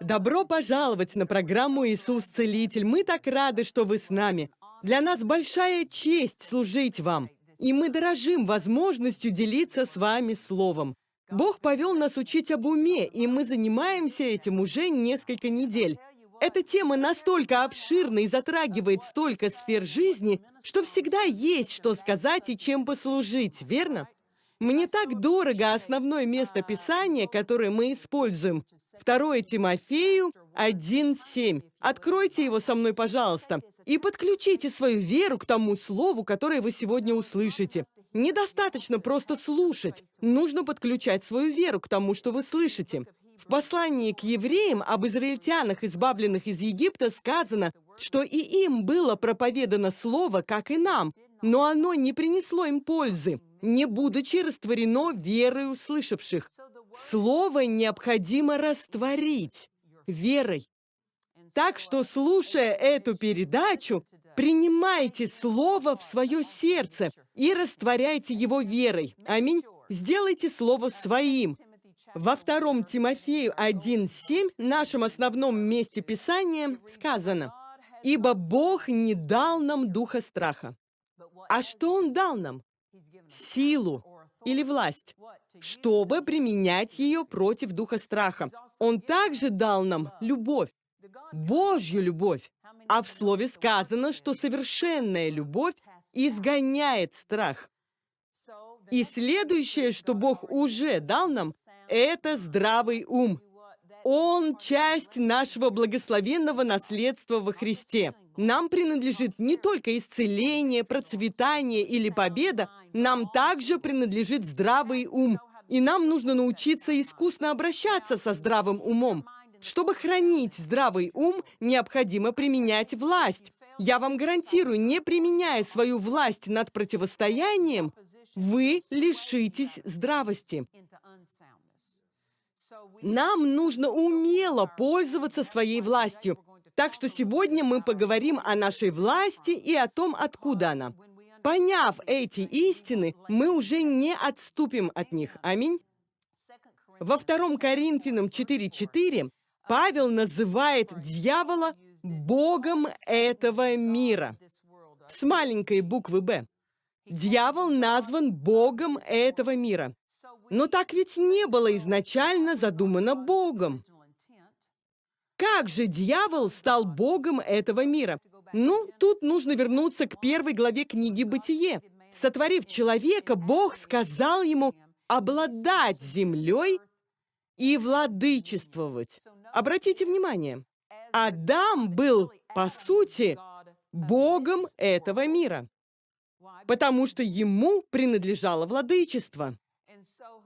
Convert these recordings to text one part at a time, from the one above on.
Добро пожаловать на программу «Иисус Целитель». Мы так рады, что вы с нами. Для нас большая честь служить вам, и мы дорожим возможностью делиться с вами Словом. Бог повел нас учить об уме, и мы занимаемся этим уже несколько недель. Эта тема настолько обширна и затрагивает столько сфер жизни, что всегда есть что сказать и чем послужить, верно? Мне так дорого основное место Писания, которое мы используем. 2 Тимофею 1.7. Откройте его со мной, пожалуйста, и подключите свою веру к тому слову, которое вы сегодня услышите. Недостаточно просто слушать. Нужно подключать свою веру к тому, что вы слышите. В послании к евреям об израильтянах, избавленных из Египта, сказано, что и им было проповедано слово, как и нам, но оно не принесло им пользы не будучи растворено верой услышавших. Слово необходимо растворить верой. Так что, слушая эту передачу, принимайте Слово в свое сердце и растворяйте его верой. Аминь. Сделайте Слово своим. Во втором Тимофею 1.7, нашем основном месте Писания, сказано, «Ибо Бог не дал нам духа страха». А что Он дал нам? Силу или власть, чтобы применять ее против духа страха. Он также дал нам любовь, Божью любовь. А в слове сказано, что совершенная любовь изгоняет страх. И следующее, что Бог уже дал нам, это здравый ум. Он часть нашего благословенного наследства во Христе. Нам принадлежит не только исцеление, процветание или победа, нам также принадлежит здравый ум. И нам нужно научиться искусно обращаться со здравым умом. Чтобы хранить здравый ум, необходимо применять власть. Я вам гарантирую, не применяя свою власть над противостоянием, вы лишитесь здравости. Нам нужно умело пользоваться своей властью. Так что сегодня мы поговорим о нашей власти и о том, откуда она. Поняв эти истины, мы уже не отступим от них. Аминь. Во 2 Коринфянам 4.4 Павел называет дьявола Богом этого мира с маленькой буквы «Б». Дьявол назван Богом этого мира. Но так ведь не было изначально задумано Богом. Как же дьявол стал Богом этого мира? Ну, тут нужно вернуться к первой главе книги «Бытие». Сотворив человека, Бог сказал ему обладать землей и владычествовать. Обратите внимание, Адам был, по сути, Богом этого мира, потому что ему принадлежало владычество.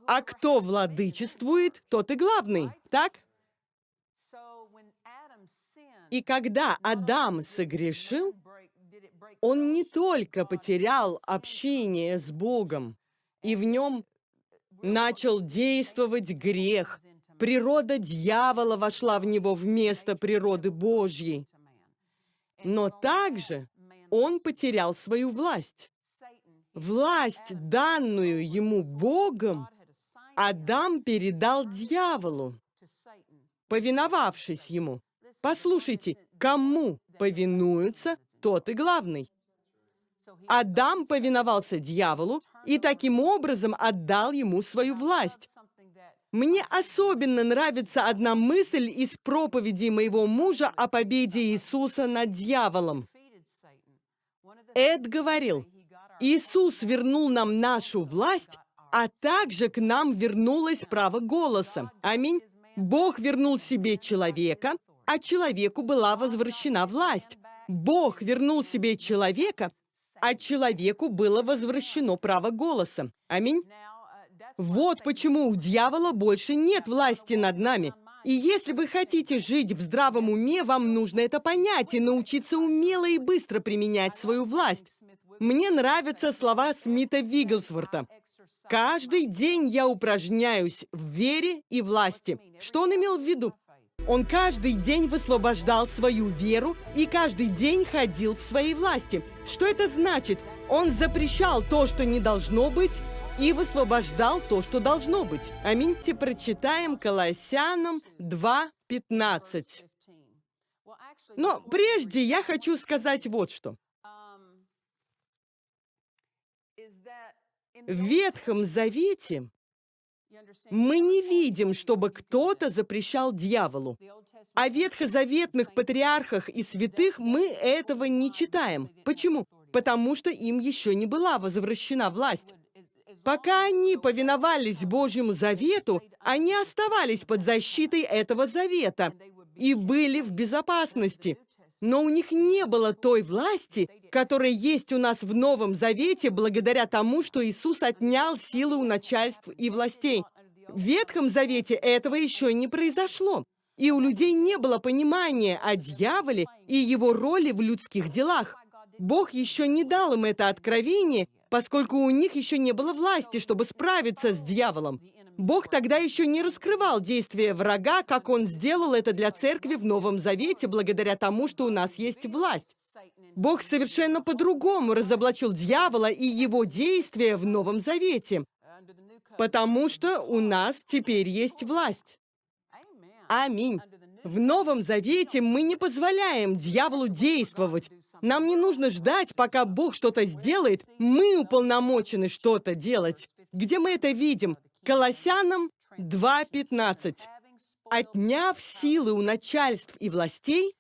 А кто владычествует, тот и главный, так? И когда Адам согрешил, он не только потерял общение с Богом, и в нем начал действовать грех. Природа дьявола вошла в него вместо природы Божьей. Но также он потерял свою власть. Власть, данную ему Богом, Адам передал дьяволу, повиновавшись ему. Послушайте, кому повинуются, тот и главный. Адам повиновался дьяволу и таким образом отдал ему свою власть. Мне особенно нравится одна мысль из проповеди моего мужа о победе Иисуса над дьяволом. Эд говорил, Иисус вернул нам нашу власть, а также к нам вернулось право голоса. Аминь. Бог вернул себе человека, а человеку была возвращена власть. Бог вернул себе человека, а человеку было возвращено право голоса. Аминь. Вот почему у дьявола больше нет власти над нами. И если вы хотите жить в здравом уме, вам нужно это понять и научиться умело и быстро применять свою власть. Мне нравятся слова Смита Вигглсворта. «Каждый день я упражняюсь в вере и власти». Что он имел в виду? Он каждый день высвобождал свою веру и каждый день ходил в своей власти. Что это значит? Он запрещал то, что не должно быть, и высвобождал то, что должно быть. Аминь. Те прочитаем Колоссянам 2.15. Но прежде я хочу сказать вот что. В Ветхом Завете мы не видим, чтобы кто-то запрещал дьяволу. О ветхозаветных патриархах и святых мы этого не читаем. Почему? Потому что им еще не была возвращена власть. Пока они повиновались Божьему завету, они оставались под защитой этого завета и были в безопасности. Но у них не было той власти, которая есть у нас в Новом Завете благодаря тому, что Иисус отнял силы у начальств и властей. В Ветхом Завете этого еще не произошло. И у людей не было понимания о дьяволе и его роли в людских делах. Бог еще не дал им это откровение, поскольку у них еще не было власти, чтобы справиться с дьяволом. Бог тогда еще не раскрывал действия врага, как Он сделал это для церкви в Новом Завете, благодаря тому, что у нас есть власть. Бог совершенно по-другому разоблачил дьявола и его действия в Новом Завете, потому что у нас теперь есть власть. Аминь. В Новом Завете мы не позволяем дьяволу действовать. Нам не нужно ждать, пока Бог что-то сделает. Мы уполномочены что-то делать. Где мы это видим? Колоссянам 2.15. «Отняв силы у начальств и властей,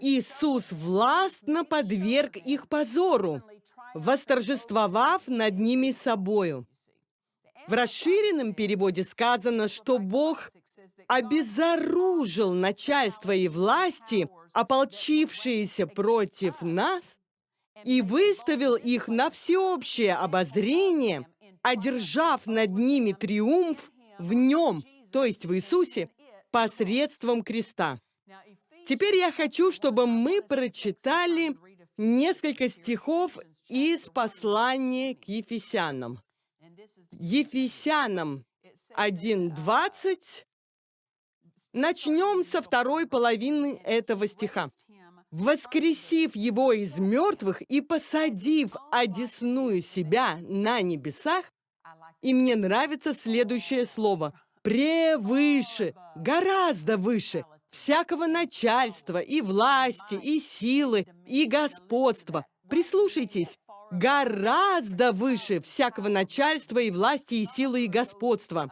Иисус властно подверг их позору, восторжествовав над ними собою». В расширенном переводе сказано, что Бог обезоружил начальство и власти, ополчившиеся против нас, и выставил их на всеобщее обозрение – одержав над ними триумф в нем, то есть в Иисусе, посредством креста. Теперь я хочу, чтобы мы прочитали несколько стихов из послания к Ефесянам. Ефесянам 1.20. Начнем со второй половины этого стиха воскресив его из мертвых и посадив одесную себя на небесах, и мне нравится следующее слово «превыше», гораздо выше всякого начальства и власти, и силы, и господства. Прислушайтесь, гораздо выше всякого начальства и власти, и силы, и господства.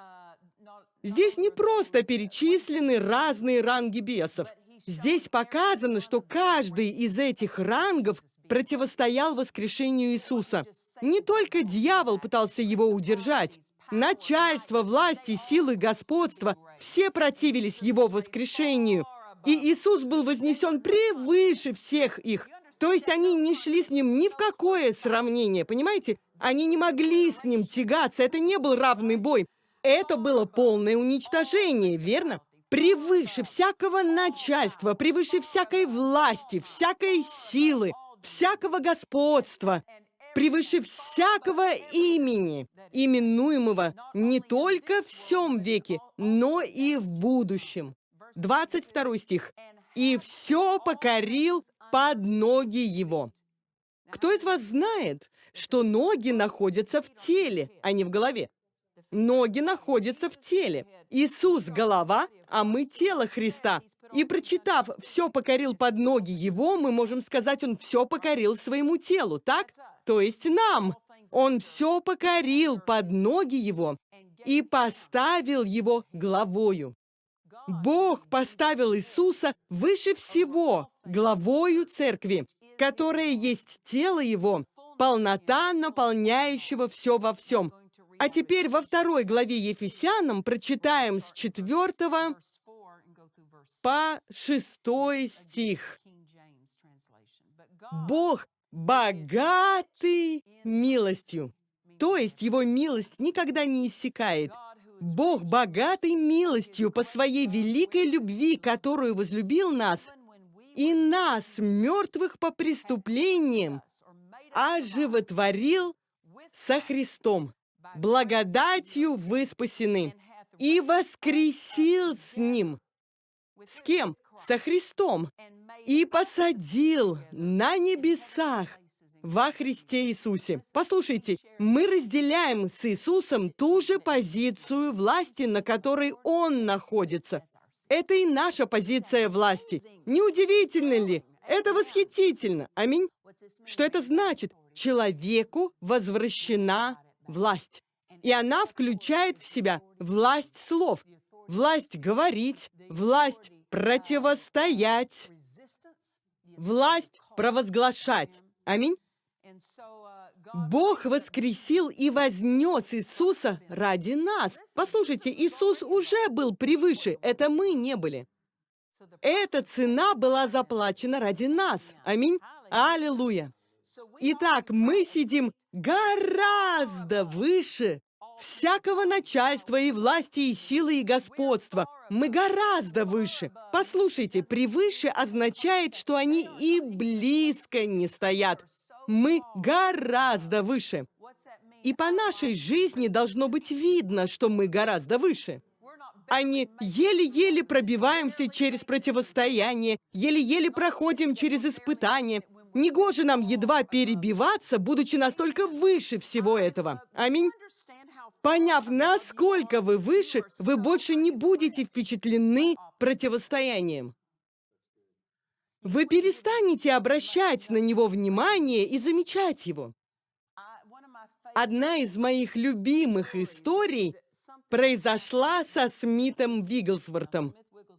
Здесь не просто перечислены разные ранги бесов. Здесь показано, что каждый из этих рангов противостоял воскрешению Иисуса. Не только дьявол пытался его удержать. Начальство, власти, силы, господство – все противились его воскрешению. И Иисус был вознесен превыше всех их. То есть они не шли с ним ни в какое сравнение, понимаете? Они не могли с ним тягаться, это не был равный бой. Это было полное уничтожение, верно? превыше всякого начальства, превыше всякой власти, всякой силы, всякого господства, превыше всякого имени, именуемого не только в всем веке, но и в будущем. 22 стих. «И все покорил под ноги его». Кто из вас знает, что ноги находятся в теле, а не в голове? Ноги находятся в теле. Иисус – голова, а мы – тело Христа. И прочитав «все покорил под ноги Его», мы можем сказать, Он все покорил своему телу, так? То есть нам. Он все покорил под ноги Его и поставил Его главою. Бог поставил Иисуса выше всего, главою церкви, которая есть тело Его, полнота наполняющего все во всем. А теперь во второй главе Ефесянам прочитаем с 4 по 6 стих. Бог богатый милостью, то есть Его милость никогда не иссякает. Бог богатый милостью по своей великой любви, которую возлюбил нас, и нас, мертвых по преступлениям, оживотворил со Христом благодатью вы спасены, и воскресил с Ним. С кем? Со Христом. И посадил на небесах во Христе Иисусе. Послушайте, мы разделяем с Иисусом ту же позицию власти, на которой Он находится. Это и наша позиция власти. Неудивительно ли? Это восхитительно. Аминь. Что это значит? Человеку возвращена власть. И она включает в себя власть слов, власть говорить, власть противостоять, власть провозглашать. Аминь. Бог воскресил и вознес Иисуса ради нас. Послушайте, Иисус уже был превыше, это мы не были. Эта цена была заплачена ради нас. Аминь. Аллилуйя. Итак, мы сидим гораздо выше всякого начальства и власти, и силы, и господства. Мы гораздо выше. Послушайте, превыше означает, что они и близко не стоят. Мы гораздо выше. И по нашей жизни должно быть видно, что мы гораздо выше. Не еле-еле пробиваемся через противостояние, еле-еле проходим через испытания. Негоже нам едва перебиваться, будучи настолько выше всего этого. Аминь. Поняв, насколько вы выше, вы больше не будете впечатлены противостоянием. Вы перестанете обращать на него внимание и замечать его. Одна из моих любимых историй произошла со Смитом Вигглсвортом.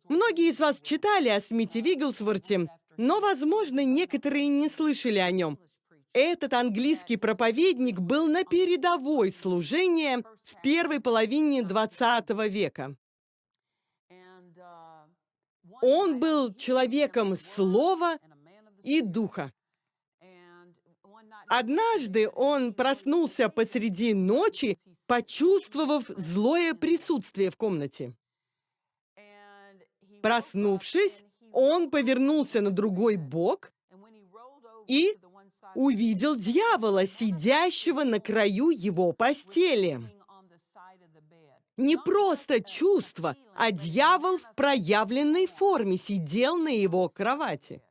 Многие из вас читали о Смите Вигглсворте, но, возможно, некоторые не слышали о нем. Этот английский проповедник был на передовой служения в первой половине 20 века. Он был человеком слова и духа. Однажды он проснулся посреди ночи, почувствовав злое присутствие в комнате. Проснувшись, он повернулся на другой бок и увидел дьявола, сидящего на краю его постели. Не просто чувство, а дьявол в проявленной форме сидел на его кровати.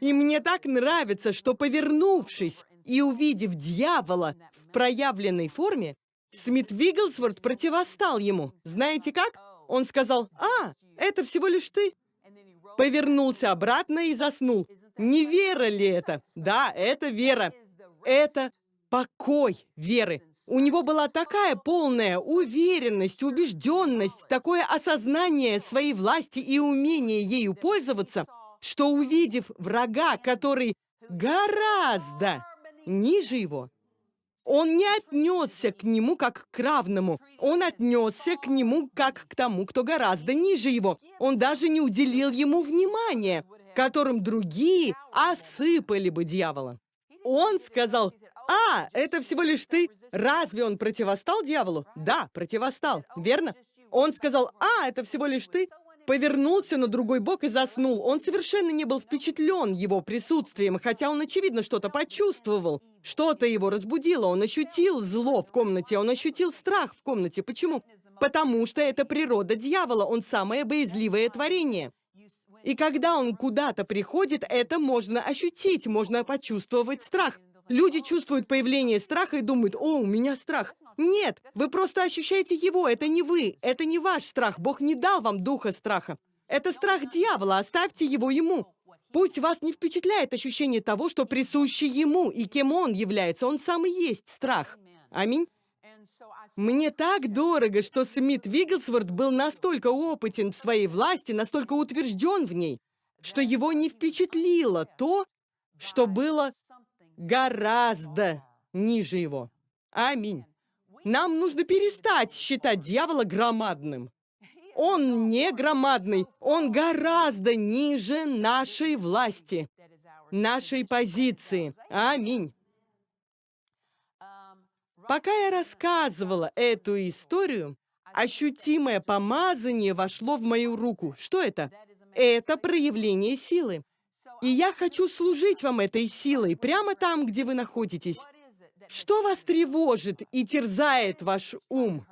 И мне так нравится, что, повернувшись и увидев дьявола в проявленной форме, Смит Вигглсворт противостал ему. Знаете как? Он сказал, «А, это всего лишь ты». Повернулся обратно и заснул. Не вера ли это? Да, это вера. Это покой веры. У него была такая полная уверенность, убежденность, такое осознание своей власти и умение ею пользоваться, что увидев врага, который гораздо ниже его, он не отнесся к нему как к равному. Он отнесся к нему как к тому, кто гораздо ниже его. Он даже не уделил ему внимания, которым другие осыпали бы дьявола. Он сказал, «А, это всего лишь ты. Разве он противостал дьяволу?» «Да, противостал, верно?» Он сказал, «А, это всего лишь ты повернулся на другой бок и заснул. Он совершенно не был впечатлен его присутствием, хотя он, очевидно, что-то почувствовал. Что-то его разбудило, он ощутил зло в комнате, он ощутил страх в комнате. Почему? Потому что это природа дьявола, он самое боязливое творение. И когда он куда-то приходит, это можно ощутить, можно почувствовать страх. Люди чувствуют появление страха и думают, о, у меня страх. Нет, вы просто ощущаете его, это не вы, это не ваш страх. Бог не дал вам духа страха. Это страх дьявола, оставьте его ему. Пусть вас не впечатляет ощущение того, что присуще ему и кем он является. Он сам и есть страх. Аминь. Мне так дорого, что Смит Вигглсворт был настолько опытен в своей власти, настолько утвержден в ней, что его не впечатлило то, что было гораздо ниже его. Аминь. Нам нужно перестать считать дьявола громадным. Он не громадный, он гораздо ниже нашей власти, нашей позиции. Аминь. Пока я рассказывала эту историю, ощутимое помазание вошло в мою руку. Что это? Это проявление силы. И я хочу служить вам этой силой прямо там, где вы находитесь. Что вас тревожит и терзает ваш ум?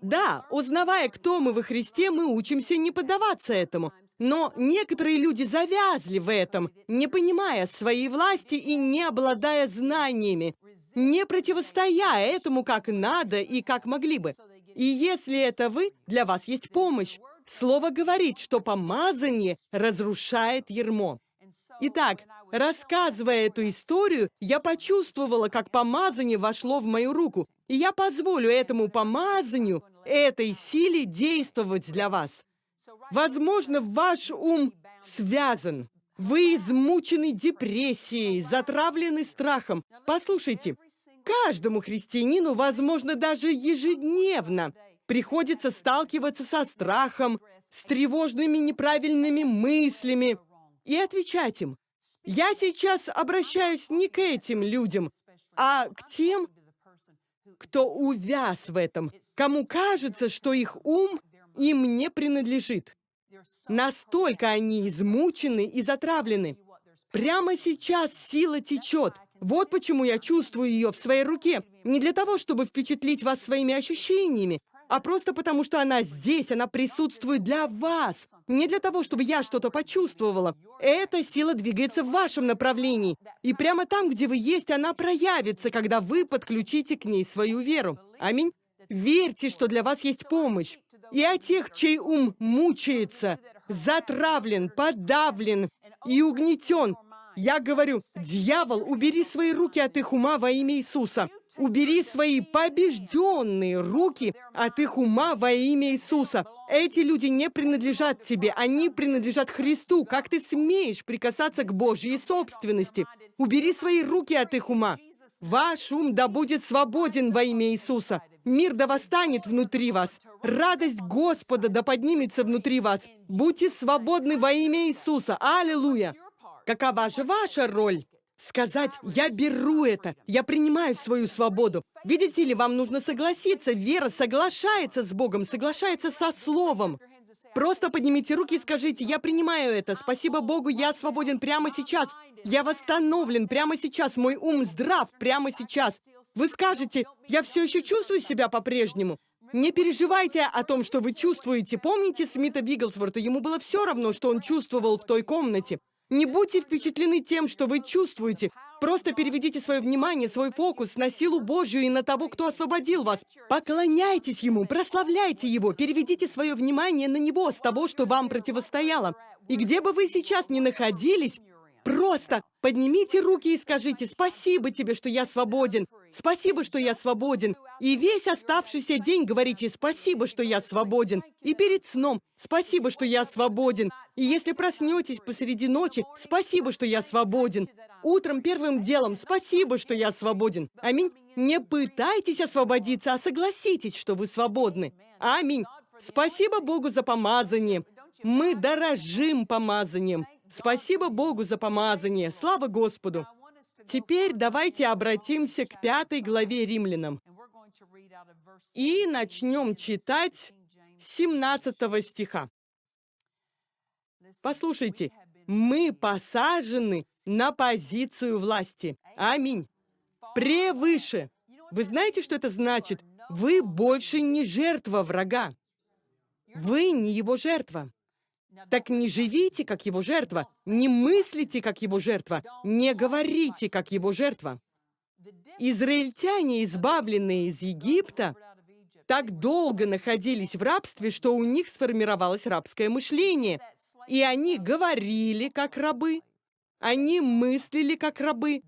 Да, узнавая, кто мы во Христе, мы учимся не поддаваться этому. Но некоторые люди завязли в этом, не понимая своей власти и не обладая знаниями, не противостоя этому как надо и как могли бы. И если это вы, для вас есть помощь. Слово говорит, что помазание разрушает ермо. Итак, рассказывая эту историю, я почувствовала, как помазание вошло в мою руку, и я позволю этому помазанию, этой силе действовать для вас. Возможно, ваш ум связан. Вы измучены депрессией, затравлены страхом. Послушайте, каждому христианину, возможно, даже ежедневно, приходится сталкиваться со страхом, с тревожными неправильными мыслями и отвечать им. Я сейчас обращаюсь не к этим людям, а к тем, кто увяз в этом, кому кажется, что их ум им не принадлежит. Настолько они измучены и затравлены. Прямо сейчас сила течет. Вот почему я чувствую ее в своей руке. Не для того, чтобы впечатлить вас своими ощущениями, а просто потому, что она здесь, она присутствует для вас. Не для того, чтобы я что-то почувствовала. Эта сила двигается в вашем направлении. И прямо там, где вы есть, она проявится, когда вы подключите к ней свою веру. Аминь. Верьте, что для вас есть помощь и о тех, чей ум мучается, затравлен, подавлен и угнетен. Я говорю, дьявол, убери свои руки от их ума во имя Иисуса. Убери свои побежденные руки от их ума во имя Иисуса. Эти люди не принадлежат тебе, они принадлежат Христу. Как ты смеешь прикасаться к Божьей собственности? Убери свои руки от их ума. Ваш ум да будет свободен во имя Иисуса. Мир да восстанет внутри вас. Радость Господа да поднимется внутри вас. Будьте свободны во имя Иисуса. Аллилуйя! Какова же ваша роль? Сказать, я беру это, я принимаю свою свободу. Видите ли, вам нужно согласиться. Вера соглашается с Богом, соглашается со Словом. Просто поднимите руки и скажите, я принимаю это. Спасибо Богу, я свободен прямо сейчас. Я восстановлен прямо сейчас. Мой ум здрав прямо сейчас. Вы скажете, я все еще чувствую себя по-прежнему. Не переживайте о том, что вы чувствуете. Помните Смита Биглсворта? Ему было все равно, что он чувствовал в той комнате. Не будьте впечатлены тем, что вы чувствуете. Просто переведите свое внимание, свой фокус на силу Божью и на того, кто освободил вас. Поклоняйтесь Ему, прославляйте Его, переведите свое внимание на Него с того, что вам противостояло. И где бы вы сейчас ни находились, просто поднимите руки и скажите «Спасибо тебе, что я свободен! Спасибо, что я свободен!» И весь оставшийся день говорите «Спасибо, что я свободен!» И перед сном «Спасибо, что я свободен!» И если проснетесь посреди ночи «Спасибо, что я свободен!» Утром первым делом спасибо, что я свободен. Аминь. Не пытайтесь освободиться, а согласитесь, что вы свободны. Аминь. Спасибо Богу за помазание. Мы дорожим помазанием. Спасибо Богу за помазание. Слава Господу. Теперь давайте обратимся к пятой главе римлянам. И начнем читать 17 стиха. Послушайте, мы посажены на позицию власти. Аминь. Превыше. Вы знаете, что это значит? Вы больше не жертва врага. Вы не его жертва. Так не живите, как его жертва, не мыслите, как его жертва, не говорите, как его жертва. Израильтяне, избавленные из Египта, так долго находились в рабстве, что у них сформировалось рабское мышление – и они говорили, как рабы, они мыслили, как рабы,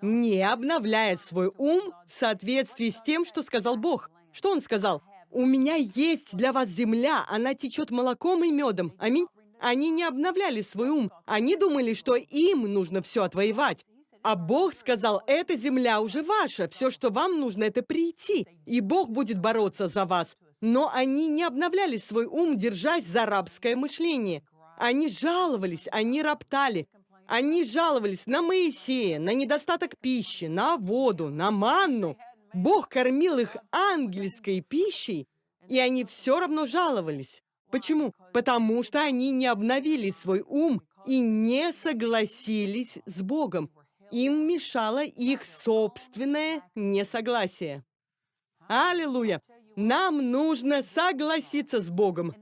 не обновляя свой ум в соответствии с тем, что сказал Бог. Что Он сказал? «У меня есть для вас земля, она течет молоком и медом». Аминь. Они не обновляли свой ум. Они думали, что им нужно все отвоевать. А Бог сказал, эта земля уже ваша, все, что вам нужно, это прийти, и Бог будет бороться за вас. Но они не обновляли свой ум, держась за рабское мышление. Они жаловались, они роптали. Они жаловались на Моисея, на недостаток пищи, на воду, на манну. Бог кормил их ангельской пищей, и они все равно жаловались. Почему? Потому что они не обновили свой ум и не согласились с Богом. Им мешало их собственное несогласие. Аллилуйя! Нам нужно согласиться с Богом.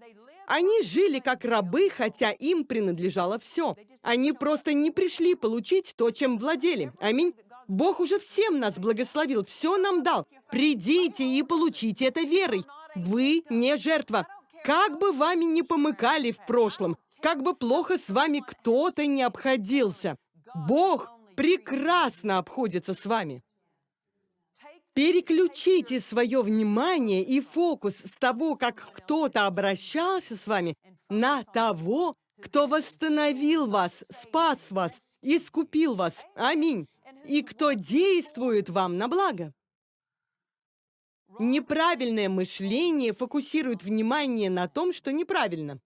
Они жили как рабы, хотя им принадлежало все. Они просто не пришли получить то, чем владели. Аминь. Бог уже всем нас благословил, все нам дал. Придите и получите это верой. Вы не жертва. Как бы вами не помыкали в прошлом, как бы плохо с вами кто-то не обходился, Бог прекрасно обходится с вами. Переключите свое внимание и фокус с того, как кто-то обращался с вами, на того, кто восстановил вас, спас вас, искупил вас. Аминь. И кто действует вам на благо. Неправильное мышление фокусирует внимание на том, что неправильно.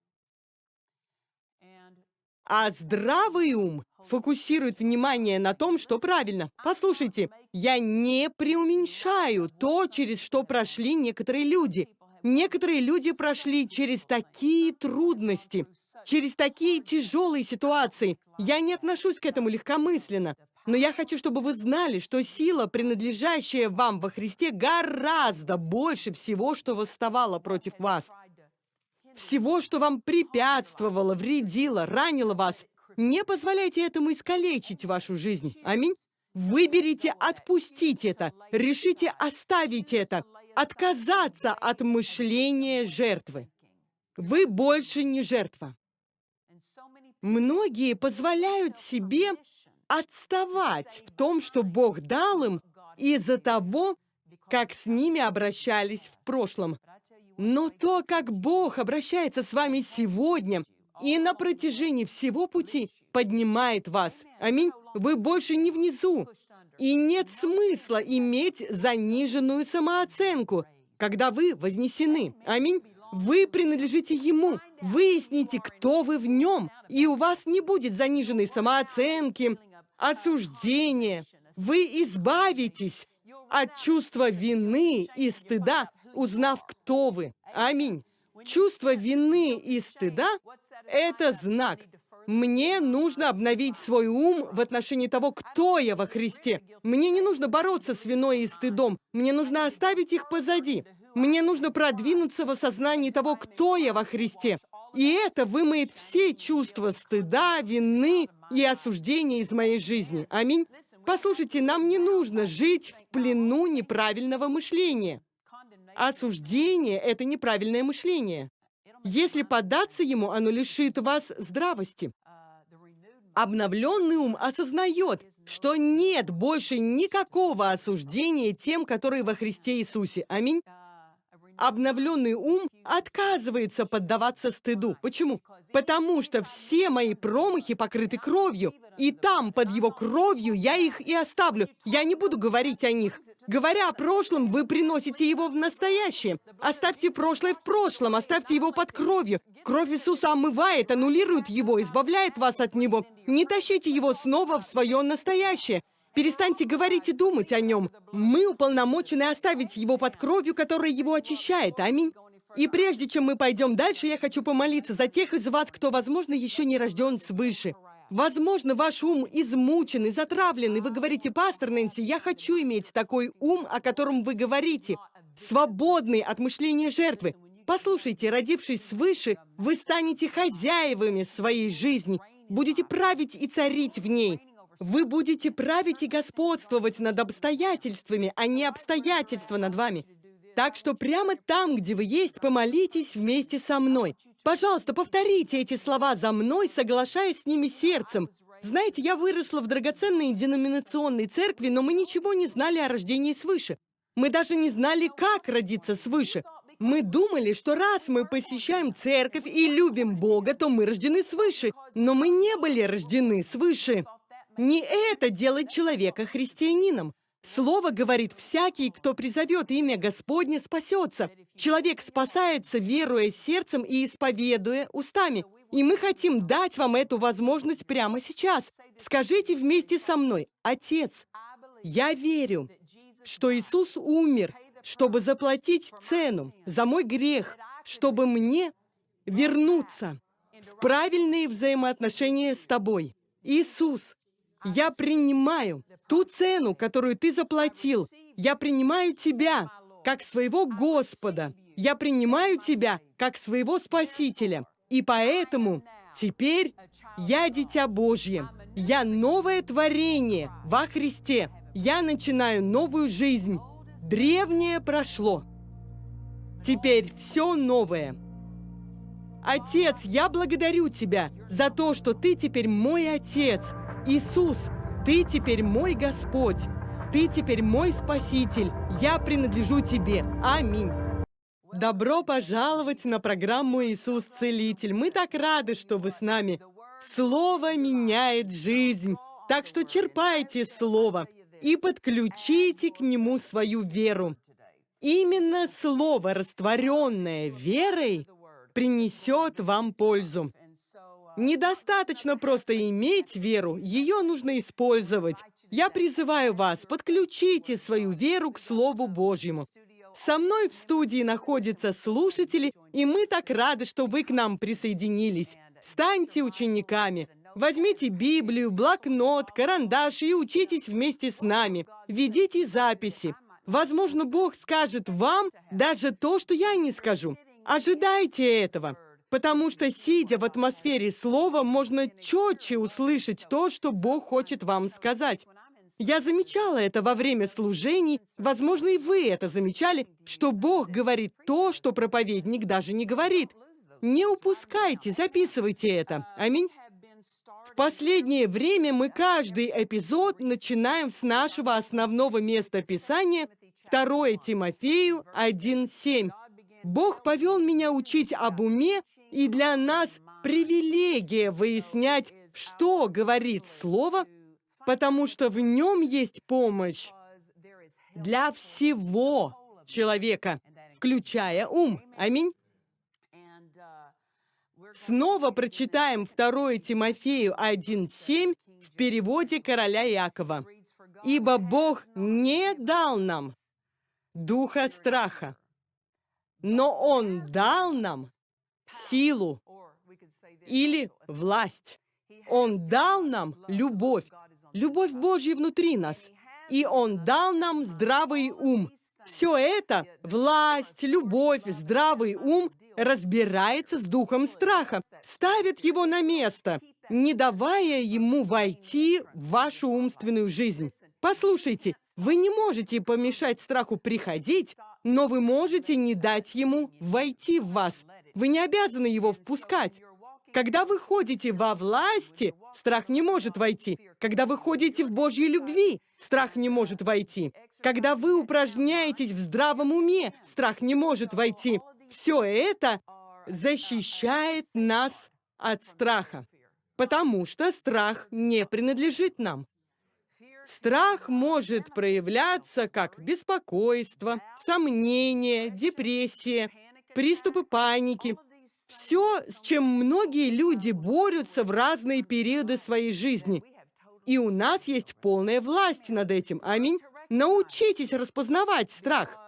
А здравый ум фокусирует внимание на том, что правильно. Послушайте, я не преуменьшаю то, через что прошли некоторые люди. Некоторые люди прошли через такие трудности, через такие тяжелые ситуации. Я не отношусь к этому легкомысленно. Но я хочу, чтобы вы знали, что сила, принадлежащая вам во Христе, гораздо больше всего, что восставало против вас всего, что вам препятствовало, вредило, ранило вас. Не позволяйте этому искалечить вашу жизнь. Аминь. Выберите отпустить это, решите оставить это, отказаться от мышления жертвы. Вы больше не жертва. Многие позволяют себе отставать в том, что Бог дал им из-за того, как с ними обращались в прошлом. Но то, как Бог обращается с вами сегодня и на протяжении всего пути, поднимает вас. Аминь. Вы больше не внизу. И нет смысла иметь заниженную самооценку, когда вы вознесены. Аминь. Вы принадлежите Ему. Выясните, кто вы в Нем, и у вас не будет заниженной самооценки, осуждения. Вы избавитесь от чувства вины и стыда, узнав, кто вы. Аминь. Чувство вины и стыда – это знак. Мне нужно обновить свой ум в отношении того, кто я во Христе. Мне не нужно бороться с виной и стыдом. Мне нужно оставить их позади. Мне нужно продвинуться в осознании того, кто я во Христе. И это вымоет все чувства стыда, вины и осуждения из моей жизни. Аминь. Послушайте, нам не нужно жить в плену неправильного мышления. Осуждение — это неправильное мышление. Если поддаться ему, оно лишит вас здравости. Обновленный ум осознает, что нет больше никакого осуждения тем, которые во Христе Иисусе. Аминь. Обновленный ум отказывается поддаваться стыду. Почему? Потому что все мои промахи покрыты кровью, и там, под его кровью, я их и оставлю. Я не буду говорить о них. Говоря о прошлом, вы приносите его в настоящее. Оставьте прошлое в прошлом, оставьте его под кровью. Кровь Иисуса омывает, аннулирует его, избавляет вас от него. Не тащите его снова в свое настоящее. Перестаньте говорить и думать о нем. Мы уполномочены оставить его под кровью, которая его очищает. Аминь. И прежде чем мы пойдем дальше, я хочу помолиться за тех из вас, кто, возможно, еще не рожден свыше. Возможно, ваш ум измучен и затравлен, и вы говорите, пастор Нэнси, я хочу иметь такой ум, о котором вы говорите, свободный от мышления жертвы. Послушайте, родившись свыше, вы станете хозяевами своей жизни, будете править и царить в ней. Вы будете править и господствовать над обстоятельствами, а не обстоятельства над вами. Так что прямо там, где вы есть, помолитесь вместе со мной. Пожалуйста, повторите эти слова за мной, соглашаясь с ними сердцем. Знаете, я выросла в драгоценной деноминационной церкви, но мы ничего не знали о рождении свыше. Мы даже не знали, как родиться свыше. Мы думали, что раз мы посещаем церковь и любим Бога, то мы рождены свыше. Но мы не были рождены свыше. Не это делает человека христианином. Слово говорит, всякий, кто призовет имя Господне, спасется. Человек спасается, веруя сердцем и исповедуя устами. И мы хотим дать вам эту возможность прямо сейчас. Скажите вместе со мной, Отец, я верю, что Иисус умер, чтобы заплатить цену за мой грех, чтобы мне вернуться в правильные взаимоотношения с Тобой. Иисус, я принимаю ту цену, которую ты заплатил. Я принимаю тебя как своего Господа. Я принимаю Тебя как своего Спасителя. И поэтому теперь я Дитя Божье. Я новое творение во Христе. Я начинаю новую жизнь. Древнее прошло. Теперь все новое. Отец, я благодарю Тебя за то, что Ты теперь мой Отец. Иисус, Ты теперь мой Господь. Ты теперь мой Спаситель. Я принадлежу Тебе. Аминь. Добро пожаловать на программу «Иисус Целитель». Мы так рады, что вы с нами. Слово меняет жизнь. Так что черпайте Слово и подключите к нему свою веру. Именно Слово, растворенное верой, принесет вам пользу. Недостаточно просто иметь веру, ее нужно использовать. Я призываю вас, подключите свою веру к Слову Божьему. Со мной в студии находятся слушатели, и мы так рады, что вы к нам присоединились. Станьте учениками. Возьмите Библию, блокнот, карандаш и учитесь вместе с нами. Ведите записи. Возможно, Бог скажет вам даже то, что я не скажу. Ожидайте этого. Потому что, сидя в атмосфере слова, можно четче услышать то, что Бог хочет вам сказать. Я замечала это во время служений, возможно, и вы это замечали, что Бог говорит то, что проповедник даже не говорит. Не упускайте, записывайте это. Аминь. В последнее время мы каждый эпизод начинаем с нашего основного места Писания 2 Тимофею 1.7. Бог повел меня учить об уме, и для нас привилегия выяснять, что говорит Слово, потому что в нем есть помощь для всего человека, включая ум. Аминь. Снова прочитаем 2 Тимофею 1.7 в переводе короля Якова. «Ибо Бог не дал нам духа страха, но Он дал нам силу или власть. Он дал нам любовь, любовь Божья внутри нас, и Он дал нам здравый ум. Все это, власть, любовь, здравый ум, разбирается с духом страха, ставит его на место, не давая ему войти в вашу умственную жизнь. Послушайте, вы не можете помешать страху приходить, но вы можете не дать ему войти в вас. Вы не обязаны его впускать. Когда вы ходите во власти, страх не может войти. Когда вы ходите в Божьей любви, страх не может войти. Когда вы упражняетесь в здравом уме, страх не может войти. Все это защищает нас от страха, потому что страх не принадлежит нам. Страх может проявляться как беспокойство, сомнение, депрессия, приступы паники. Все, с чем многие люди борются в разные периоды своей жизни. И у нас есть полная власть над этим. Аминь. Научитесь распознавать страх.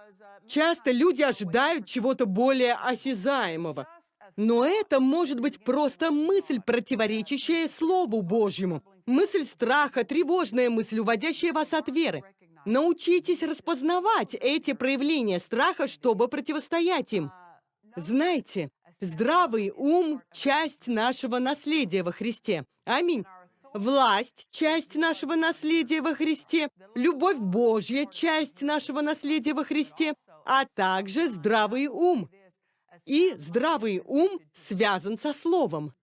Часто люди ожидают чего-то более осязаемого. Но это может быть просто мысль, противоречащая Слову Божьему. Мысль страха, тревожная мысль, уводящая вас от веры. Научитесь распознавать эти проявления страха, чтобы противостоять им. Знаете, здравый ум – часть нашего наследия во Христе. Аминь. Власть – часть нашего наследия во Христе. Любовь Божья – часть нашего наследия во Христе. А также здравый ум. И здравый ум связан со Словом.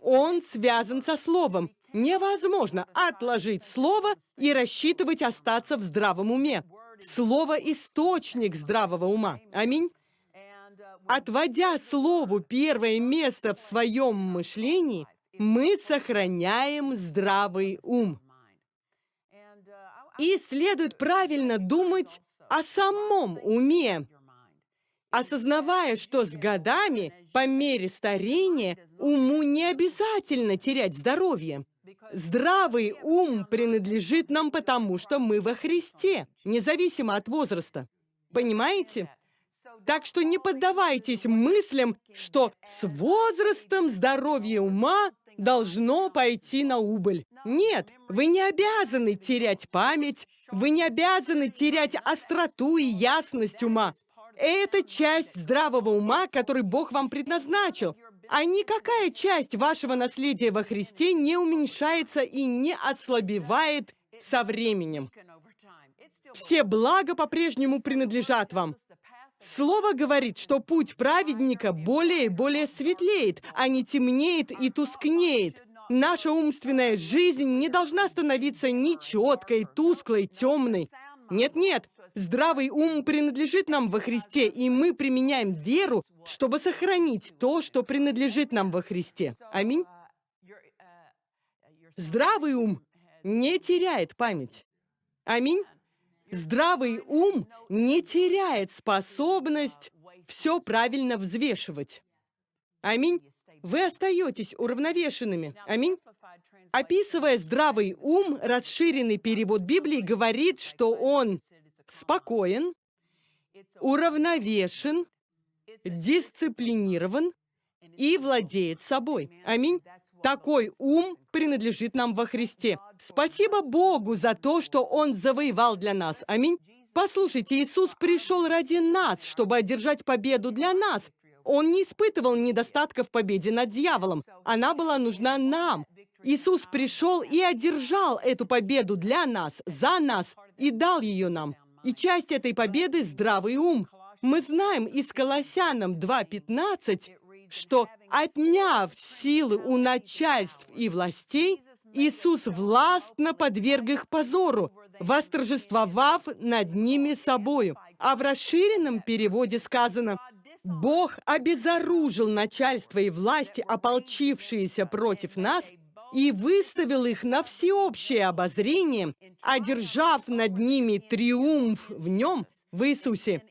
Он связан со Словом. Невозможно отложить Слово и рассчитывать остаться в здравом уме. Слово – источник здравого ума. Аминь. Отводя Слову первое место в своем мышлении, мы сохраняем здравый ум. И следует правильно думать о самом уме, осознавая, что с годами, по мере старения, уму не обязательно терять здоровье. Здравый ум принадлежит нам потому, что мы во Христе, независимо от возраста. Понимаете? Так что не поддавайтесь мыслям, что с возрастом здоровье ума должно пойти на убыль. Нет, вы не обязаны терять память, вы не обязаны терять остроту и ясность ума. Это часть здравого ума, который Бог вам предназначил. А никакая часть вашего наследия во Христе не уменьшается и не ослабевает со временем. Все блага по-прежнему принадлежат вам. Слово говорит, что путь праведника более и более светлеет, а не темнеет и тускнеет. Наша умственная жизнь не должна становиться ни четкой, тусклой, темной. Нет-нет, здравый ум принадлежит нам во Христе, и мы применяем веру, чтобы сохранить то, что принадлежит нам во Христе. Аминь. Здравый ум не теряет память. Аминь. Здравый ум не теряет способность все правильно взвешивать. Аминь. Вы остаетесь уравновешенными. Аминь. Описывая здравый ум, расширенный перевод Библии говорит, что он спокоен, уравновешен, дисциплинирован и владеет собой. Аминь. Такой ум принадлежит нам во Христе. Спасибо Богу за то, что Он завоевал для нас. Аминь. Послушайте, Иисус пришел ради нас, чтобы одержать победу для нас. Он не испытывал недостатка в победе над дьяволом. Она была нужна нам. Иисус пришел и одержал эту победу для нас, за нас, и дал ее нам. И часть этой победы – здравый ум. Мы знаем из Колоссянам 2.15, что, отняв силы у начальств и властей, Иисус властно подверг их позору, восторжествовав над ними собою. А в расширенном переводе сказано «Бог обезоружил начальство и власти, ополчившиеся против нас, и выставил их на всеобщее обозрение, одержав над ними триумф в нем, в Иисусе,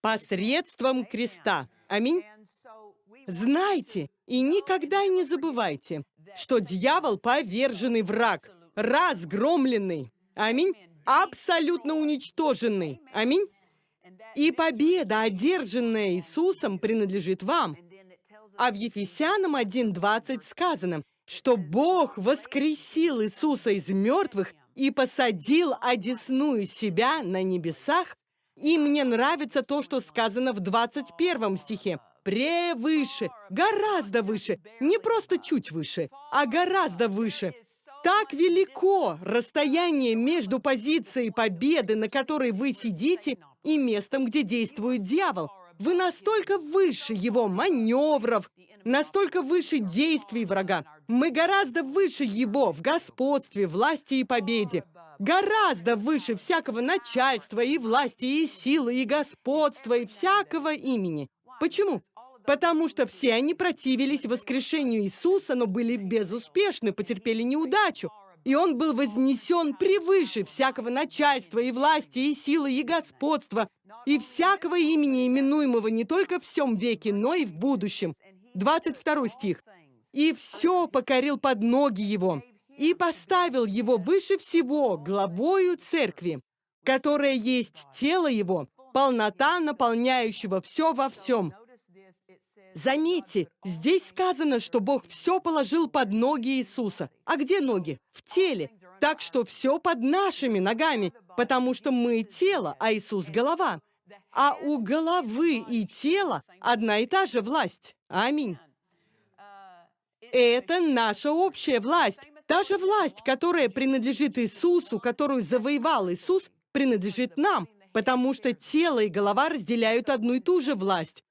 посредством креста». Аминь. Знайте и никогда не забывайте, что дьявол — поверженный враг, разгромленный. Аминь. Абсолютно уничтоженный. Аминь. И победа, одержанная Иисусом, принадлежит вам. А в Ефесянам 1.20 сказано, что Бог воскресил Иисуса из мертвых и посадил одесную себя на небесах. И мне нравится то, что сказано в 21 стихе превыше, гораздо выше, не просто чуть выше, а гораздо выше. Так велико расстояние между позицией победы, на которой вы сидите, и местом, где действует дьявол. Вы настолько выше его маневров, настолько выше действий врага. Мы гораздо выше его в господстве, власти и победе. Гораздо выше всякого начальства и власти, и силы, и господства, и всякого имени. Почему? Потому что все они противились воскрешению Иисуса, но были безуспешны, потерпели неудачу. И он был вознесен превыше всякого начальства и власти, и силы, и господства, и всякого имени, именуемого не только в всем веке, но и в будущем. 22 стих. «И все покорил под ноги его, и поставил его выше всего главою церкви, которая есть тело его, полнота наполняющего все во всем». Заметьте, здесь сказано, что Бог все положил под ноги Иисуса. А где ноги? В теле. Так что все под нашими ногами, потому что мы тело, а Иисус — голова. А у головы и тела одна и та же власть. Аминь. Это наша общая власть. Та же власть, которая принадлежит Иисусу, которую завоевал Иисус, принадлежит нам, потому что тело и голова разделяют одну и ту же власть.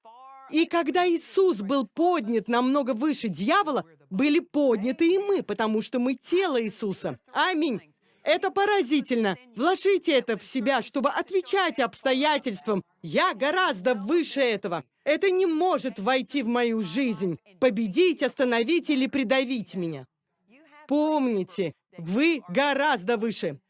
И когда Иисус был поднят намного выше дьявола, были подняты и мы, потому что мы тело Иисуса. Аминь. Это поразительно. Вложите это в себя, чтобы отвечать обстоятельствам. Я гораздо выше этого. Это не может войти в мою жизнь, победить, остановить или придавить меня. Помните, вы гораздо выше.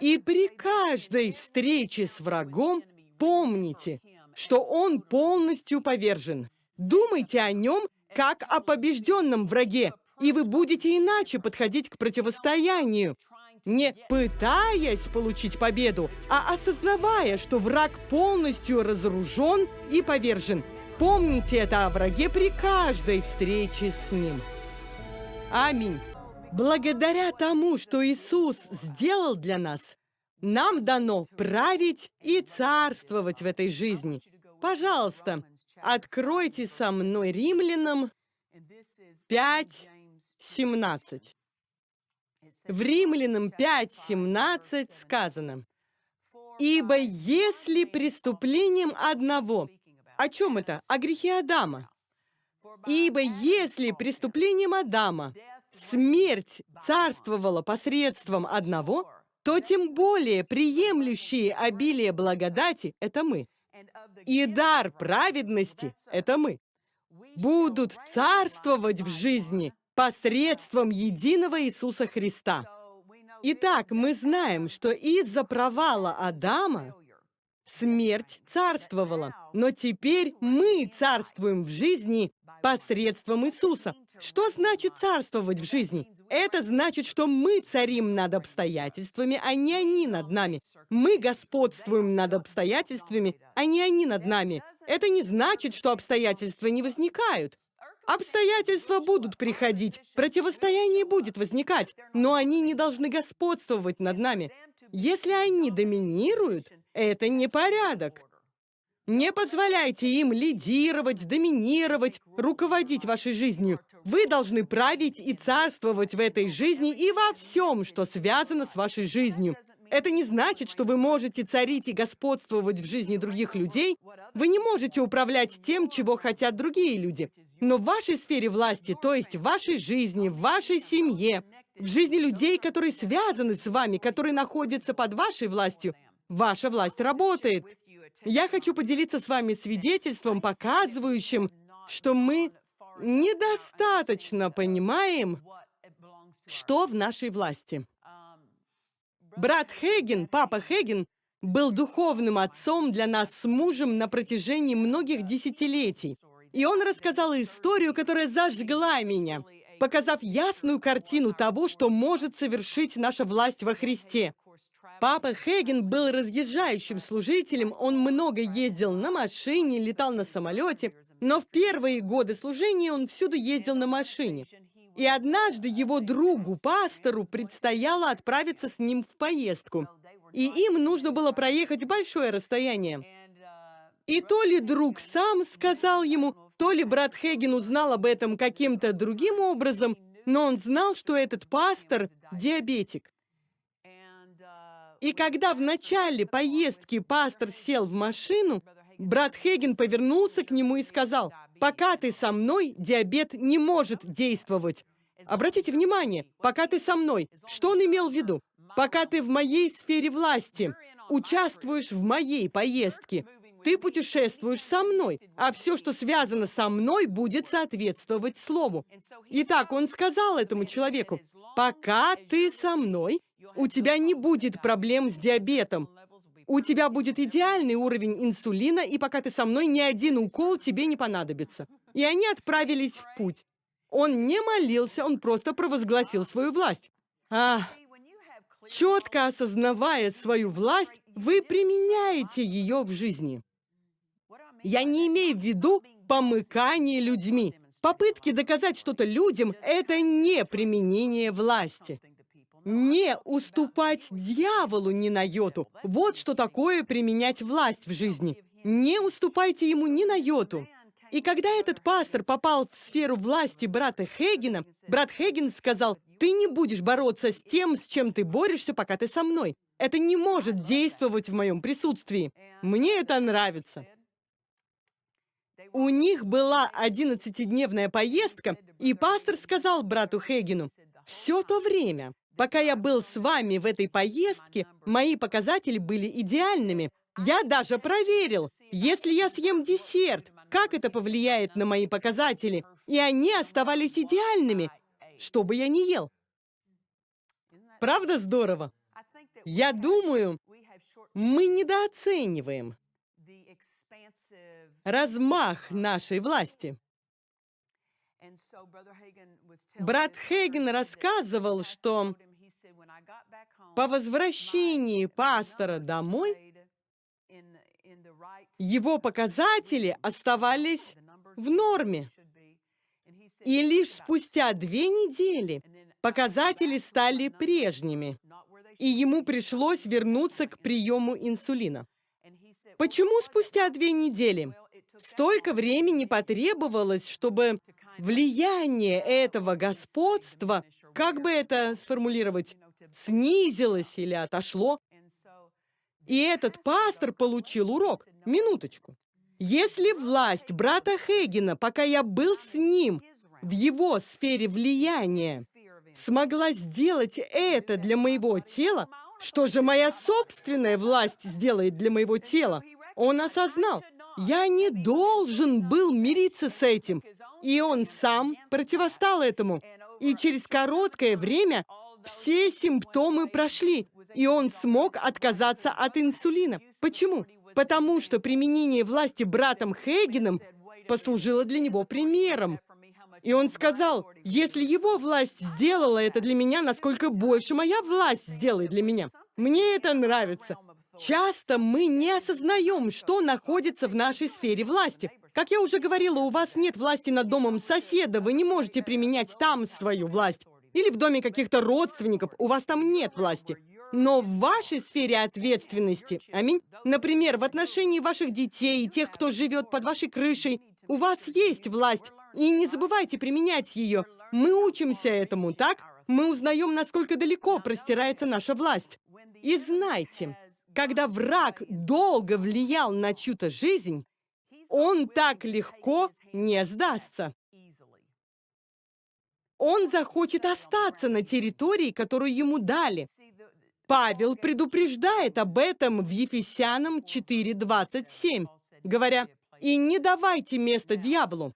И при каждой встрече с врагом помните, что он полностью повержен. Думайте о нем, как о побежденном враге, и вы будете иначе подходить к противостоянию, не пытаясь получить победу, а осознавая, что враг полностью разоружен и повержен. Помните это о враге при каждой встрече с ним. Аминь. Благодаря тому, что Иисус сделал для нас, нам дано править и царствовать в этой жизни. Пожалуйста, откройте со мной Римлянам 5, 17. В Римлянам 5, 17 сказано, «Ибо если преступлением одного...» О чем это? О грехе Адама. «Ибо если преступлением Адама смерть царствовала посредством одного, то тем более приемлющие обилие благодати — это мы. И дар праведности — это мы. Будут царствовать в жизни посредством единого Иисуса Христа. Итак, мы знаем, что из-за провала Адама смерть царствовала, но теперь мы царствуем в жизни посредством Иисуса. Что значит царствовать в жизни? Это значит, что мы царим над обстоятельствами, а не они над нами. Мы господствуем над обстоятельствами, а не они над нами. Это не значит, что обстоятельства не возникают. Обстоятельства будут приходить, противостояние будет возникать, но они не должны господствовать над нами. Если они доминируют, это не порядок. Не позволяйте им лидировать, доминировать, руководить вашей жизнью. Вы должны править и царствовать в этой жизни и во всем, что связано с вашей жизнью. Это не значит, что вы можете царить и господствовать в жизни других людей. Вы не можете управлять тем, чего хотят другие люди. Но в вашей сфере власти, то есть в вашей жизни, в вашей семье, в жизни людей, которые связаны с вами, которые находятся под вашей властью, ваша власть работает. Я хочу поделиться с вами свидетельством, показывающим, что мы недостаточно понимаем, что в нашей власти. Брат Хейген, папа Хейген, был духовным отцом для нас с мужем на протяжении многих десятилетий. И он рассказал историю, которая зажгла меня, показав ясную картину того, что может совершить наша власть во Христе. Папа Хейген был разъезжающим служителем, он много ездил на машине, летал на самолете, но в первые годы служения он всюду ездил на машине. И однажды его другу, пастору, предстояло отправиться с ним в поездку. И им нужно было проехать большое расстояние. И то ли друг сам сказал ему, то ли брат Хейген узнал об этом каким-то другим образом, но он знал, что этот пастор – диабетик. И когда в начале поездки пастор сел в машину, брат Хейген повернулся к нему и сказал, «Пока ты со мной, диабет не может действовать». Обратите внимание, «пока ты со мной». Что он имел в виду? «Пока ты в моей сфере власти, участвуешь в моей поездке, ты путешествуешь со мной, а все, что связано со мной, будет соответствовать Слову». Итак, он сказал этому человеку, «Пока ты со мной, у тебя не будет проблем с диабетом. У тебя будет идеальный уровень инсулина, и пока ты со мной, ни один укол тебе не понадобится. И они отправились в путь. Он не молился, он просто провозгласил свою власть. А, четко осознавая свою власть, вы применяете ее в жизни. Я не имею в виду помыкание людьми. Попытки доказать что-то людям – это не применение власти. Не уступать дьяволу ни на йоту. Вот что такое применять власть в жизни. Не уступайте ему ни на йоту. И когда этот пастор попал в сферу власти брата Хейгена, брат Хейген сказал, «Ты не будешь бороться с тем, с чем ты борешься, пока ты со мной. Это не может действовать в моем присутствии. Мне это нравится». У них была 11-дневная поездка, и пастор сказал брату Хейгену, «Все то время, Пока я был с вами в этой поездке, мои показатели были идеальными. Я даже проверил, если я съем десерт, как это повлияет на мои показатели. И они оставались идеальными, что бы я ни ел. Правда здорово? Я думаю, мы недооцениваем размах нашей власти. Брат Хейген рассказывал, что по возвращении пастора домой его показатели оставались в норме. И лишь спустя две недели показатели стали прежними, и ему пришлось вернуться к приему инсулина. Почему спустя две недели? Столько времени потребовалось, чтобы влияние этого господства, как бы это сформулировать, снизилось или отошло. И этот пастор получил урок. Минуточку. Если власть брата Хейгена, пока я был с ним, в его сфере влияния, смогла сделать это для моего тела, что же моя собственная власть сделает для моего тела? Он осознал, я не должен был мириться с этим. И он сам противостал этому. И через короткое время все симптомы прошли, и он смог отказаться от инсулина. Почему? Потому что применение власти братом Хейгеном послужило для него примером. И он сказал, если его власть сделала это для меня, насколько больше моя власть сделает для меня. Мне это нравится. Часто мы не осознаем, что находится в нашей сфере власти. Как я уже говорила, у вас нет власти над домом соседа, вы не можете применять там свою власть. Или в доме каких-то родственников, у вас там нет власти. Но в вашей сфере ответственности, аминь, например, в отношении ваших детей и тех, кто живет под вашей крышей, у вас есть власть, и не забывайте применять ее. Мы учимся этому, так? Мы узнаем, насколько далеко простирается наша власть. И знайте, когда враг долго влиял на чью-то жизнь, он так легко не сдастся. Он захочет остаться на территории, которую ему дали. Павел предупреждает об этом в Ефесянам 4.27, говоря, «И не давайте место дьяволу,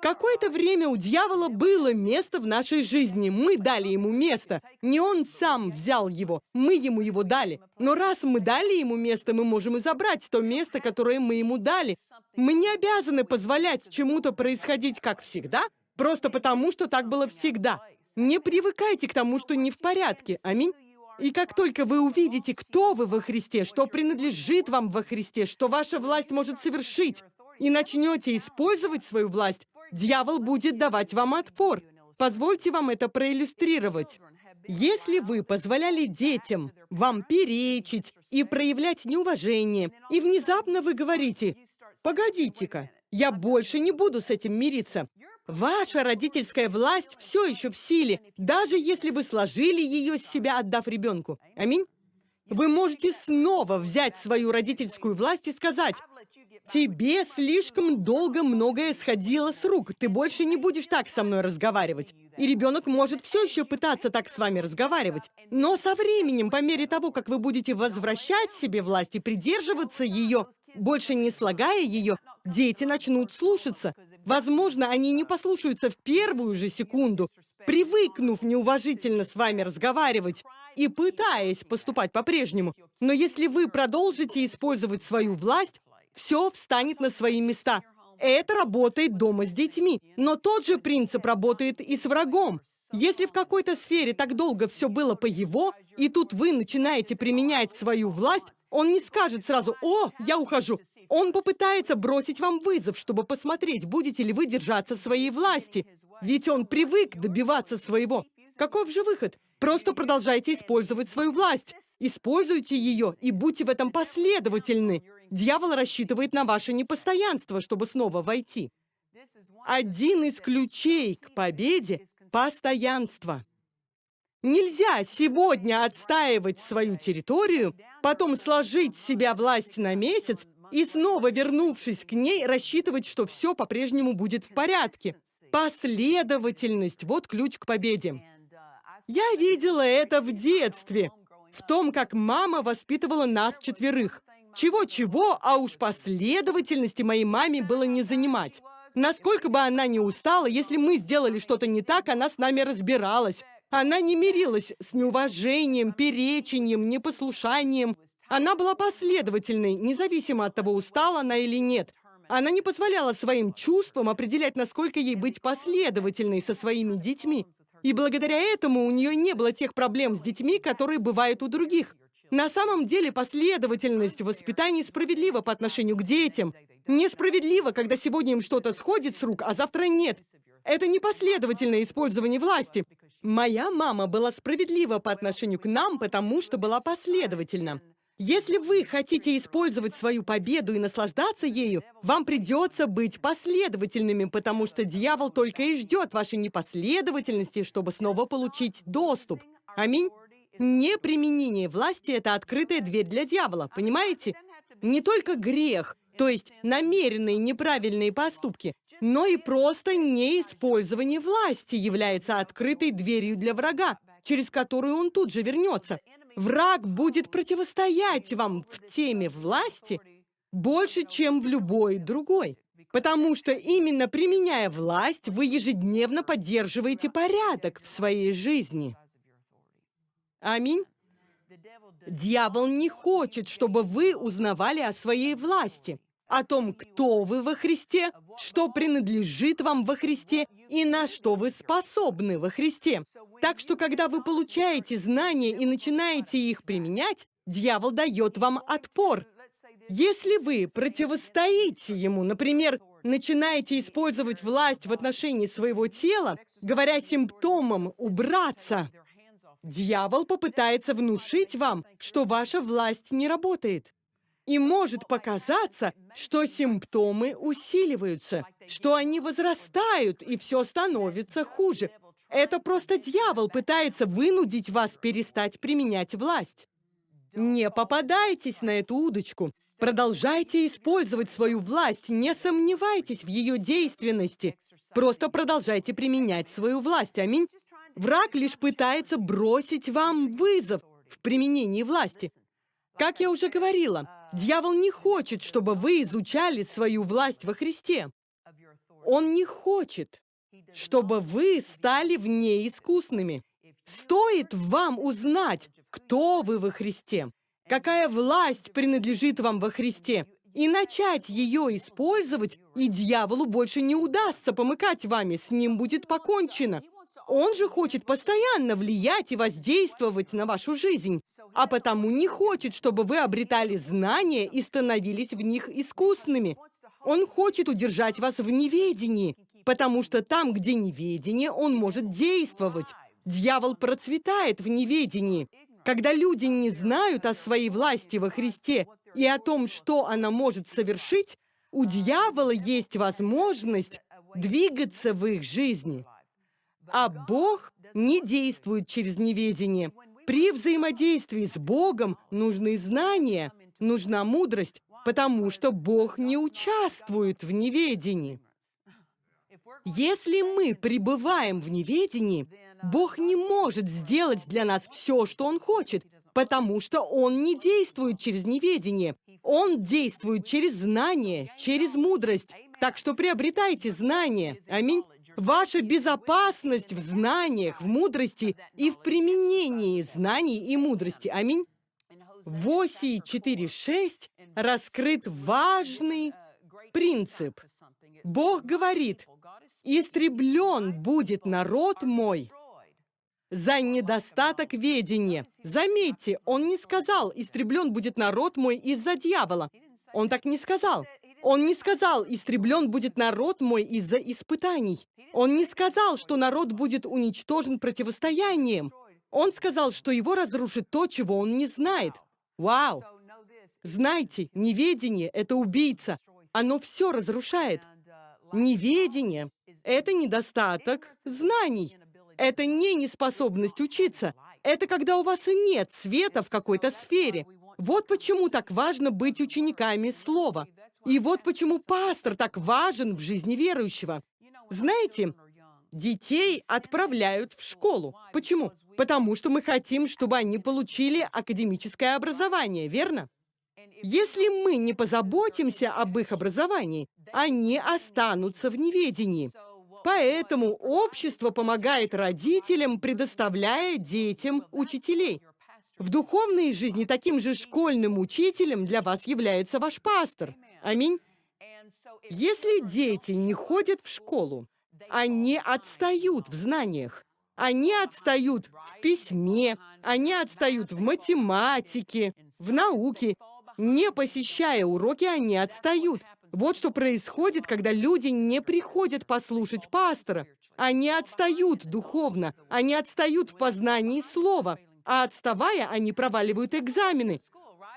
Какое-то время у дьявола было место в нашей жизни. Мы дали ему место. Не он сам взял его, мы ему его дали. Но раз мы дали ему место, мы можем и забрать то место, которое мы ему дали. Мы не обязаны позволять чему-то происходить как всегда, просто потому, что так было всегда. Не привыкайте к тому, что не в порядке. Аминь. И как только вы увидите, кто вы во Христе, что принадлежит вам во Христе, что ваша власть может совершить, и начнете использовать свою власть, дьявол будет давать вам отпор. Позвольте вам это проиллюстрировать. Если вы позволяли детям вам перечить и проявлять неуважение, и внезапно вы говорите, «Погодите-ка, я больше не буду с этим мириться», Ваша родительская власть все еще в силе, даже если вы сложили ее с себя, отдав ребенку. Аминь. Вы можете снова взять свою родительскую власть и сказать, Тебе слишком долго многое сходило с рук. Ты больше не будешь так со мной разговаривать. И ребенок может все еще пытаться так с вами разговаривать. Но со временем, по мере того, как вы будете возвращать себе власть и придерживаться ее, больше не слагая ее, дети начнут слушаться. Возможно, они не послушаются в первую же секунду, привыкнув неуважительно с вами разговаривать и пытаясь поступать по-прежнему. Но если вы продолжите использовать свою власть, все встанет на свои места. Это работает дома с детьми. Но тот же принцип работает и с врагом. Если в какой-то сфере так долго все было по его, и тут вы начинаете применять свою власть, он не скажет сразу «О, я ухожу». Он попытается бросить вам вызов, чтобы посмотреть, будете ли вы держаться своей власти. Ведь он привык добиваться своего. Каков же выход? Просто продолжайте использовать свою власть. Используйте ее и будьте в этом последовательны. Дьявол рассчитывает на ваше непостоянство, чтобы снова войти. Один из ключей к победе — постоянство. Нельзя сегодня отстаивать свою территорию, потом сложить себя власть на месяц и снова, вернувшись к ней, рассчитывать, что все по-прежнему будет в порядке. Последовательность — вот ключ к победе. Я видела это в детстве, в том, как мама воспитывала нас четверых. Чего-чего, а уж последовательности моей маме было не занимать. Насколько бы она ни устала, если мы сделали что-то не так, она с нами разбиралась. Она не мирилась с неуважением, перечением, непослушанием. Она была последовательной, независимо от того, устала она или нет. Она не позволяла своим чувствам определять, насколько ей быть последовательной со своими детьми. И благодаря этому у нее не было тех проблем с детьми, которые бывают у других. На самом деле последовательность в воспитании справедлива по отношению к детям. Несправедливо, когда сегодня им что-то сходит с рук, а завтра нет. Это непоследовательное использование власти. Моя мама была справедлива по отношению к нам, потому что была последовательна. Если вы хотите использовать свою победу и наслаждаться ею, вам придется быть последовательными, потому что дьявол только и ждет вашей непоследовательности, чтобы снова получить доступ. Аминь. Неприменение власти – это открытая дверь для дьявола, понимаете? Не только грех, то есть намеренные неправильные поступки, но и просто неиспользование власти является открытой дверью для врага, через которую он тут же вернется. Враг будет противостоять вам в теме власти больше, чем в любой другой. Потому что именно применяя власть, вы ежедневно поддерживаете порядок в своей жизни. Аминь. Дьявол не хочет, чтобы вы узнавали о своей власти, о том, кто вы во Христе, что принадлежит вам во Христе и на что вы способны во Христе. Так что, когда вы получаете знания и начинаете их применять, дьявол дает вам отпор. Если вы противостоите ему, например, начинаете использовать власть в отношении своего тела, говоря симптомам «убраться», Дьявол попытается внушить вам, что ваша власть не работает. И может показаться, что симптомы усиливаются, что они возрастают, и все становится хуже. Это просто дьявол пытается вынудить вас перестать применять власть. Не попадайтесь на эту удочку. Продолжайте использовать свою власть, не сомневайтесь в ее действенности. Просто продолжайте применять свою власть. Аминь. Враг лишь пытается бросить вам вызов в применении власти. Как я уже говорила, дьявол не хочет, чтобы вы изучали свою власть во Христе. Он не хочет, чтобы вы стали в ней искусными. Стоит вам узнать, кто вы во Христе, какая власть принадлежит вам во Христе, и начать ее использовать, и дьяволу больше не удастся помыкать вами, с ним будет покончено. Он же хочет постоянно влиять и воздействовать на вашу жизнь, а потому не хочет, чтобы вы обретали знания и становились в них искусными. Он хочет удержать вас в неведении, потому что там, где неведение, он может действовать. Дьявол процветает в неведении. Когда люди не знают о своей власти во Христе и о том, что она может совершить, у дьявола есть возможность двигаться в их жизни. А Бог не действует через неведение. При взаимодействии с Богом нужны знания, нужна мудрость, потому что Бог не участвует в неведении. Если мы пребываем в неведении, Бог не может сделать для нас все, что Он хочет, потому что Он не действует через неведение. Он действует через знание, через мудрость. Так что приобретайте знания. Аминь. Ваша безопасность в знаниях, в мудрости и в применении знаний и мудрости. Аминь. В оси 4.6 раскрыт важный принцип. Бог говорит, «Истреблен будет народ мой за недостаток ведения». Заметьте, он не сказал, «Истреблен будет народ мой из-за дьявола». Он так не сказал. Он не сказал, истреблен будет народ мой из-за испытаний. Он не сказал, что народ будет уничтожен противостоянием. Он сказал, что его разрушит то, чего он не знает. Вау! Знайте, неведение — это убийца. Оно все разрушает. Неведение — это недостаток знаний. Это не неспособность учиться. Это когда у вас нет света в какой-то сфере. Вот почему так важно быть учениками Слова. И вот почему пастор так важен в жизни верующего. Знаете, детей отправляют в школу. Почему? Потому что мы хотим, чтобы они получили академическое образование, верно? Если мы не позаботимся об их образовании, они останутся в неведении. Поэтому общество помогает родителям, предоставляя детям учителей. В духовной жизни таким же школьным учителем для вас является ваш пастор. Аминь. Если дети не ходят в школу, они отстают в знаниях. Они отстают в письме, они отстают в математике, в науке. Не посещая уроки, они отстают. Вот что происходит, когда люди не приходят послушать пастора. Они отстают духовно, они отстают в познании слова, а отставая, они проваливают экзамены.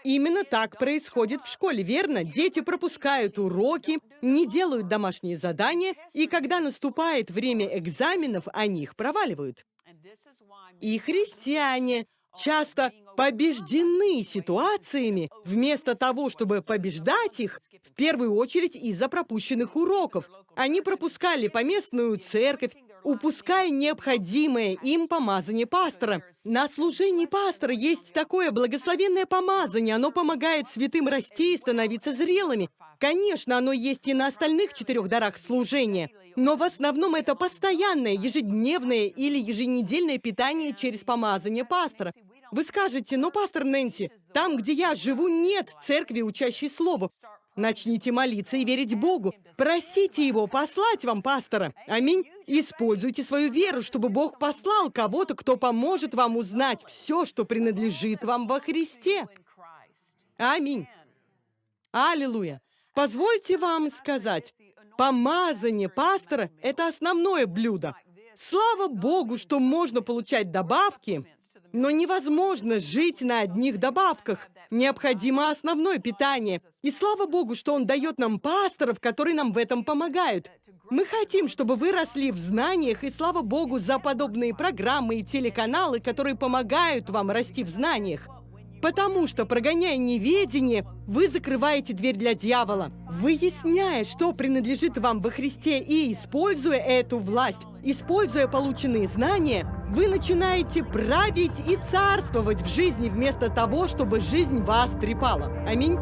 Именно так происходит в школе, верно? Дети пропускают уроки, не делают домашние задания, и когда наступает время экзаменов, они их проваливают. И христиане часто побеждены ситуациями, вместо того, чтобы побеждать их, в первую очередь из-за пропущенных уроков. Они пропускали поместную церковь, упуская необходимое им помазание пастора. На служении пастора есть такое благословенное помазание, оно помогает святым расти и становиться зрелыми. Конечно, оно есть и на остальных четырех дарах служения, но в основном это постоянное, ежедневное или еженедельное питание через помазание пастора. Вы скажете, но, пастор Нэнси, там, где я живу, нет церкви, учащей слову. Начните молиться и верить Богу. Просите Его послать вам пастора. Аминь. Используйте свою веру, чтобы Бог послал кого-то, кто поможет вам узнать все, что принадлежит вам во Христе. Аминь. Аллилуйя. Позвольте вам сказать, помазание пастора – это основное блюдо. Слава Богу, что можно получать добавки, но невозможно жить на одних добавках. Необходимо основное питание. И слава Богу, что Он дает нам пасторов, которые нам в этом помогают. Мы хотим, чтобы вы росли в знаниях, и слава Богу за подобные программы и телеканалы, которые помогают вам расти в знаниях. Потому что, прогоняя неведение, вы закрываете дверь для дьявола. Выясняя, что принадлежит вам во Христе и используя эту власть, используя полученные знания, вы начинаете править и царствовать в жизни вместо того, чтобы жизнь вас трепала. Аминь.